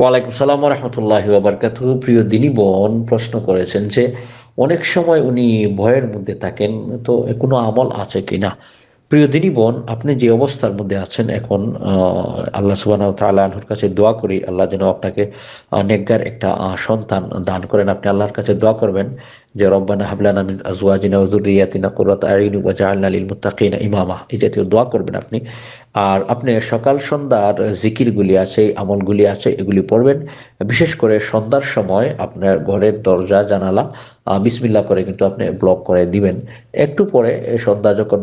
ওয়ালাইকুম সালাম রহমতুল্লাহ আবরকাত প্রিয় দিনী বোন, প্রশ্ন করেছেন যে, অনেক সময় উনি ভয়ের মধ্যে থাকেন, তো কোনো আমল আছে কি না প্রিয় দিনী বোন, আপনি যে অবস্থার মধ্যে আছেন এখন আল্লাহ সুবাহ তাল্লাহর কাছে দোয়া করি, আল্লাহ যেন আপনাকে নেকগার একটা সন্তান দান করেন। আপনি আল্লাহর কাছে দোয়া করবেন যে রব্বানা হাবলানা মিন আজওয়াজিনা ওযুররিয়াতিনা কুররাতা আইয়ুন ওয়াজআলনা লিল মুত্তাকিনা ইমামা। এই জাতীয় দোয়া করবেন আপনি। আর আপনি সকাল সন্ধ্যার জিকিরগুলি আছে, আমলগুলি আছে, এগুলি পড়বেন। বিশেষ করে সন্ধ্যার সময় আপনার ঘরের দরজা, জানালা বিসমিল্লা করে কিন্তু আপনি ব্লক করে দিবেন। একটু পরে সন্ধ্যা যখন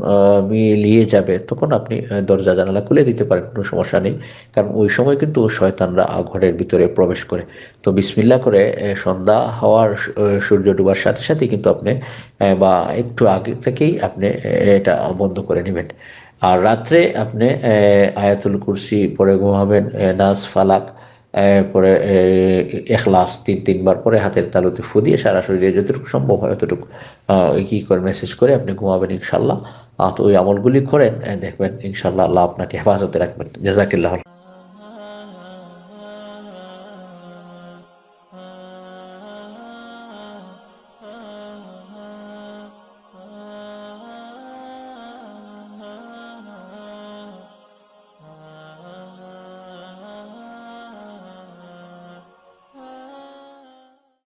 মিলিয়ে যাবে, তখন আপনি দরজা, জানালা খুলে দিতে পারেন, কোনো সমস্যা নেই। কারণ ওই সময় কিন্তু শয়তানরা ঘরের ভিতরে প্রবেশ করে। তো বিসমিল্লা করে সন্ধ্যা হওয়ার সূর্য ডুবার সাথে সাথে কিন্তু আপনি বা একটু আগে থেকেই আপনি এটা বন্ধ করে নেবেন। আর রাত্রে আপনি আয়াতুল কুরসি পরে ঘুমাবেন নাস, ফালাক পরে এখলাস তিন, তিনবার পরে হাতের তালুতে ফু দিয়ে সারা শরীরে যতটুকু সম্ভব হয় ততটুকু কি করে মেসেজ করে আপনি ঘুমাবেন ইনশাল্লাহ। তো ওই আমলগুলি করেন দেখবেন ইনশাল্লাহ আল্লাহ আপনাকে হেফাজতে রাখবেন। জাজাকিল্লাহ